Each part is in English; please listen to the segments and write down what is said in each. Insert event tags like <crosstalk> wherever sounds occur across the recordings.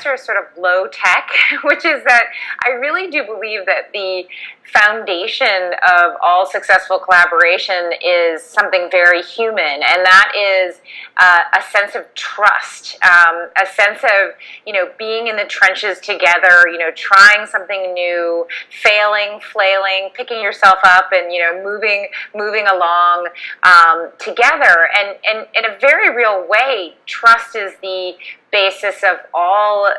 answer is sort of low tech, <laughs> which is that I really do believe that the foundation of all successful collaboration is something very human, and that is uh, a sense of trust, um, a sense of, you know, being in the trenches together, you know, trying something new, failing, flailing, picking yourself up and, you know, moving, moving along um, together. And, and in a very real way, trust is the basis of all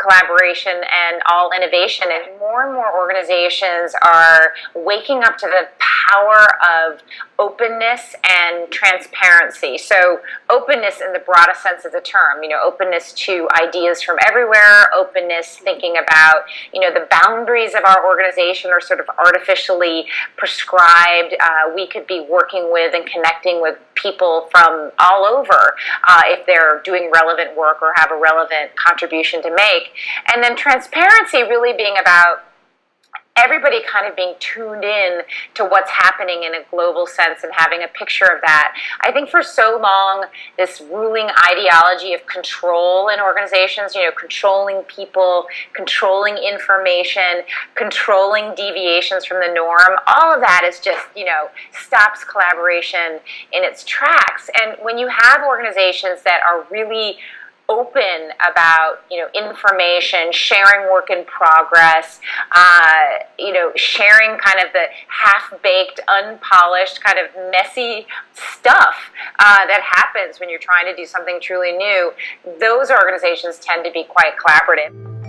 collaboration and all innovation. And more and more organizations are waking up to the power of openness and transparency. So openness in the broadest sense of the term, you know, openness to ideas from everywhere, openness thinking about, you know, the boundaries of our organization are sort of artificially prescribed. Uh, we could be working with and connecting with people from all over uh, if they're doing relevant work or have a relevant contribution to make. And then transparency really being about everybody kind of being tuned in to what's happening in a global sense and having a picture of that. I think for so long, this ruling ideology of control in organizations, you know, controlling people, controlling information, controlling deviations from the norm, all of that is just, you know, stops collaboration in its tracks. And when you have organizations that are really open about you know information, sharing work in progress, uh, you know sharing kind of the half-baked, unpolished, kind of messy stuff uh, that happens when you're trying to do something truly new. Those organizations tend to be quite collaborative.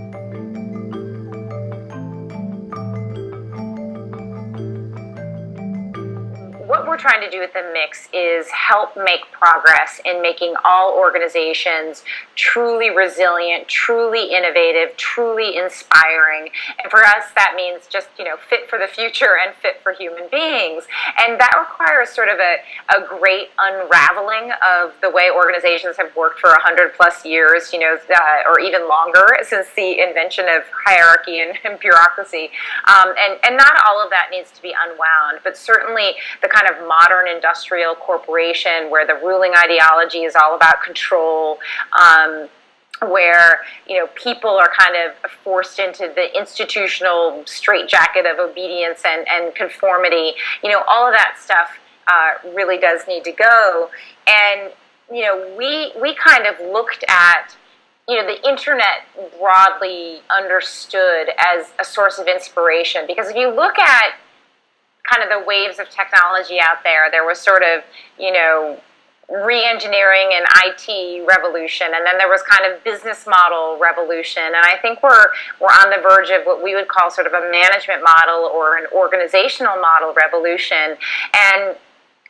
What we're trying to do with the mix is help make progress in making all organizations truly resilient, truly innovative, truly inspiring. And for us, that means just, you know, fit for the future and fit for human beings. And that requires sort of a, a great unraveling of the way organizations have worked for 100 plus years, you know, uh, or even longer since the invention of hierarchy and, <laughs> and bureaucracy. Um, and, and not all of that needs to be unwound, but certainly the kind kind of modern industrial corporation where the ruling ideology is all about control. Um, where you know people are kind of forced into the institutional straitjacket of obedience and, and conformity. You know, all of that stuff uh, really does need to go. And you know, we we kind of looked at you know the internet broadly understood as a source of inspiration because if you look at kind of the waves of technology out there. There was sort of, you know, re-engineering and IT revolution, and then there was kind of business model revolution. And I think we're we're on the verge of what we would call sort of a management model or an organizational model revolution. And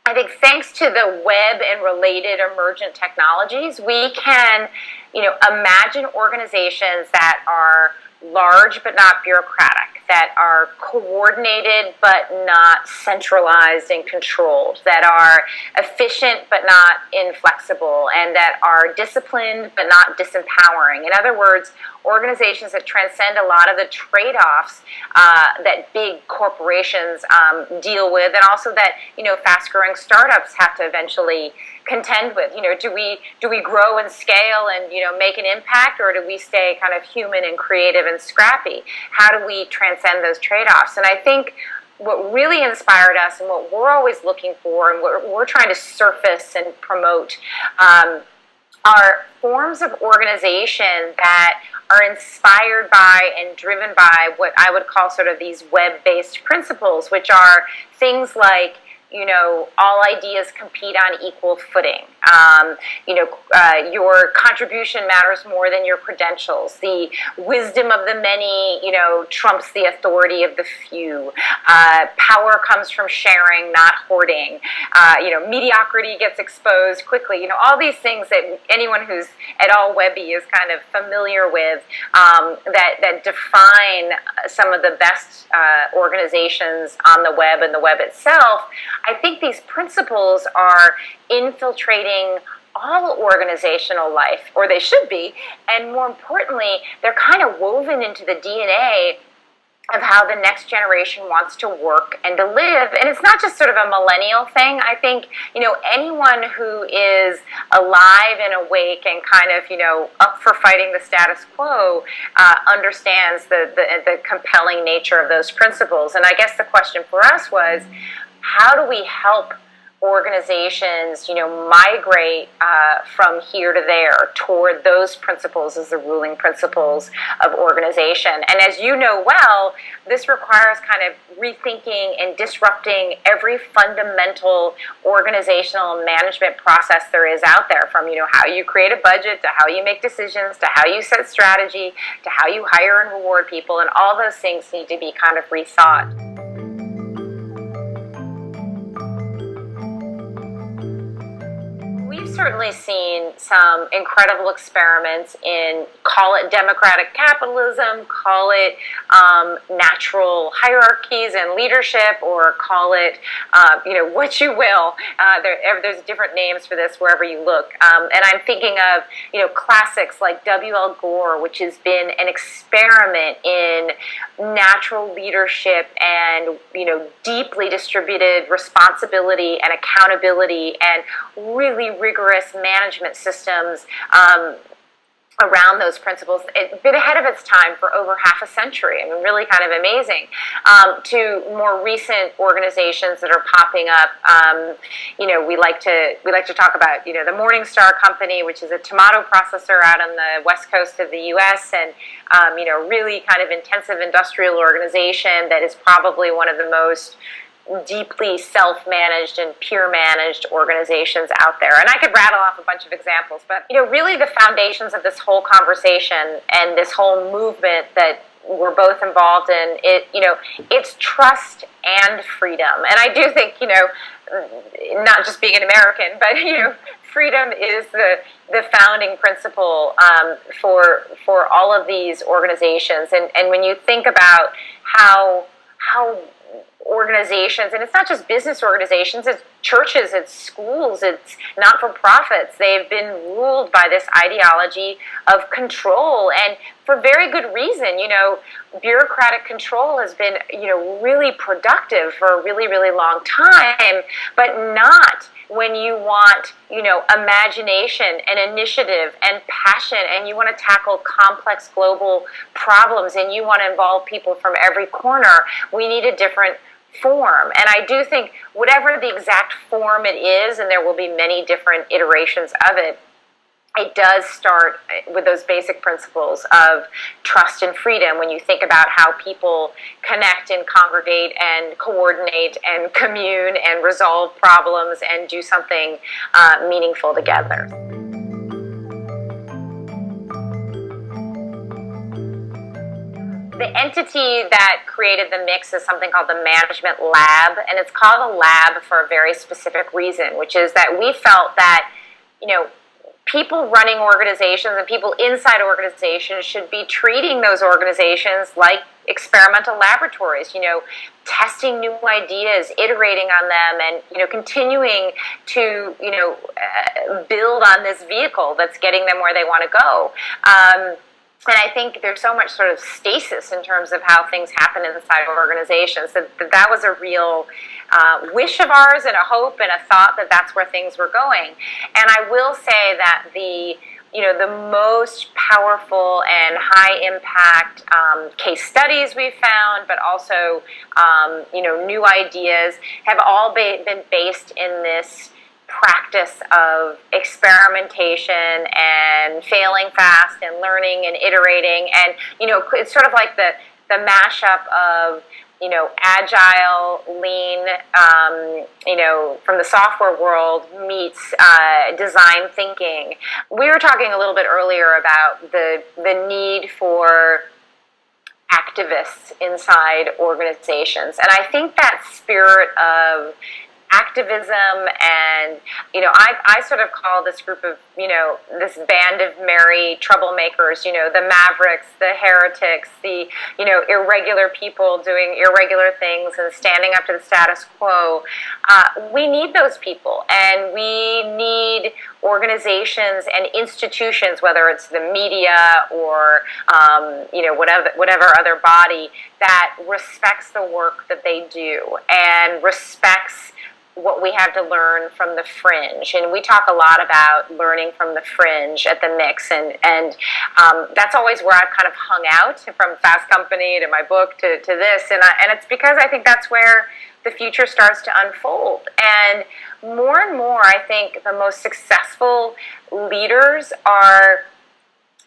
I think thanks to the web and related emergent technologies, we can, you know, imagine organizations that are large but not bureaucratic that are coordinated but not centralized and controlled, that are efficient but not inflexible, and that are disciplined but not disempowering. In other words, organizations that transcend a lot of the trade-offs uh, that big corporations um, deal with, and also that you know fast-growing startups have to eventually contend with. You know, do we do we grow and scale and you know make an impact, or do we stay kind of human and creative and scrappy? How do we transcend those trade-offs? And I think what really inspired us and what we're always looking for and what we're trying to surface and promote um, are forms of organization that are inspired by and driven by what I would call sort of these web-based principles, which are things like you know, all ideas compete on equal footing. Um, you know, uh, your contribution matters more than your credentials. The wisdom of the many, you know, trumps the authority of the few. Uh, power comes from sharing, not hoarding. Uh, you know, mediocrity gets exposed quickly. You know, all these things that anyone who's at all webby is kind of familiar with um, that, that define some of the best uh, organizations on the web and the web itself. I think these principles are infiltrating all organizational life, or they should be, and more importantly, they're kind of woven into the DNA of how the next generation wants to work and to live. And it's not just sort of a millennial thing. I think, you know, anyone who is alive and awake and kind of, you know, up for fighting the status quo uh, understands the, the, the compelling nature of those principles. And I guess the question for us was, how do we help organizations, you know, migrate uh, from here to there toward those principles as the ruling principles of organization. And as you know well, this requires kind of rethinking and disrupting every fundamental organizational management process there is out there from, you know, how you create a budget to how you make decisions to how you set strategy to how you hire and reward people and all those things need to be kind of rethought. Certainly seen some incredible experiments in call it democratic capitalism, call it um, natural hierarchies and leadership, or call it uh, you know <laughs> what you will. Uh, there, there's different names for this wherever you look, um, and I'm thinking of you know classics like W. L. Gore, which has been an experiment in natural leadership and you know deeply distributed responsibility and accountability and really rigorous rigorous management systems um, around those principles. It's been ahead of its time for over half a century. I mean, really kind of amazing. Um, to more recent organizations that are popping up, um, you know, we like to we like to talk about, you know, the Morning Star Company, which is a tomato processor out on the west coast of the U.S. and um, you know, really kind of intensive industrial organization that is probably one of the most deeply self-managed and peer-managed organizations out there. And I could rattle off a bunch of examples, but you know, really the foundations of this whole conversation and this whole movement that we're both involved in it you know it's trust and freedom and i do think you know not just being an american but you know freedom is the the founding principle um, for for all of these organizations and and when you think about how how organizations, and it's not just business organizations, it's churches, it's schools, it's not for profits. They've been ruled by this ideology of control, and for very good reason. You know, bureaucratic control has been, you know, really productive for a really, really long time, but not when you want, you know, imagination and initiative and passion and you want to tackle complex global problems and you want to involve people from every corner, we need a different form. And I do think whatever the exact form it is, and there will be many different iterations of it, it does start with those basic principles of trust and freedom when you think about how people connect and congregate and coordinate and commune and resolve problems and do something uh, meaningful together. The entity that created the mix is something called the Management Lab, and it's called a lab for a very specific reason, which is that we felt that, you know, people running organizations and people inside organizations should be treating those organizations like experimental laboratories, you know, testing new ideas, iterating on them, and, you know, continuing to, you know, uh, build on this vehicle that's getting them where they want to go. Um, and I think there's so much sort of stasis in terms of how things happen inside of organizations that that was a real uh, wish of ours and a hope and a thought that that's where things were going. And I will say that the you know, the most powerful and high impact um, case studies we've found, but also, um, you know, new ideas have all been based in this practice of experimentation and failing fast and learning and iterating. And you know it's sort of like the the mashup of you know agile lean um, you know from the software world meets uh, design thinking. We were talking a little bit earlier about the the need for activists inside organizations. And i think that spirit of activism and you know I, I sort of call this group of you know this band of merry troublemakers you know the mavericks the heretics the you know irregular people doing irregular things and standing up to the status quo. Uh, we need those people and we need organizations and institutions whether it's the media or um, you know whatever whatever other body that respects the work that they do and respects what we have to learn from the fringe. And we talk a lot about learning from the fringe at the mix. And, and um, that's always where I've kind of hung out from Fast Company to my book to, to this. And, I, and it's because I think that's where the future starts to unfold. And more and more, I think the most successful leaders are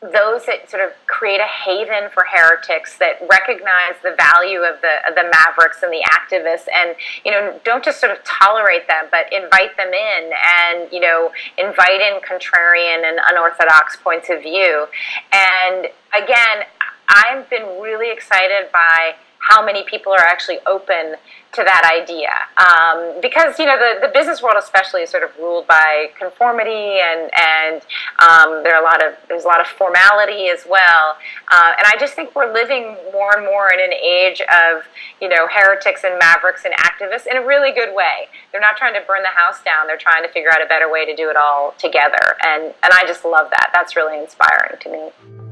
those that sort of create a haven for heretics that recognize the value of the of the mavericks and the activists and you know don't just sort of tolerate them but invite them in and you know invite in contrarian and unorthodox points of view. And again I've been really excited by how many people are actually open to that idea. Um, because, you know, the, the business world especially is sort of ruled by conformity and, and um, there are a lot of, there's a lot of formality as well. Uh, and I just think we're living more and more in an age of, you know, heretics and mavericks and activists in a really good way. They're not trying to burn the house down. They're trying to figure out a better way to do it all together. And, and I just love that. That's really inspiring to me.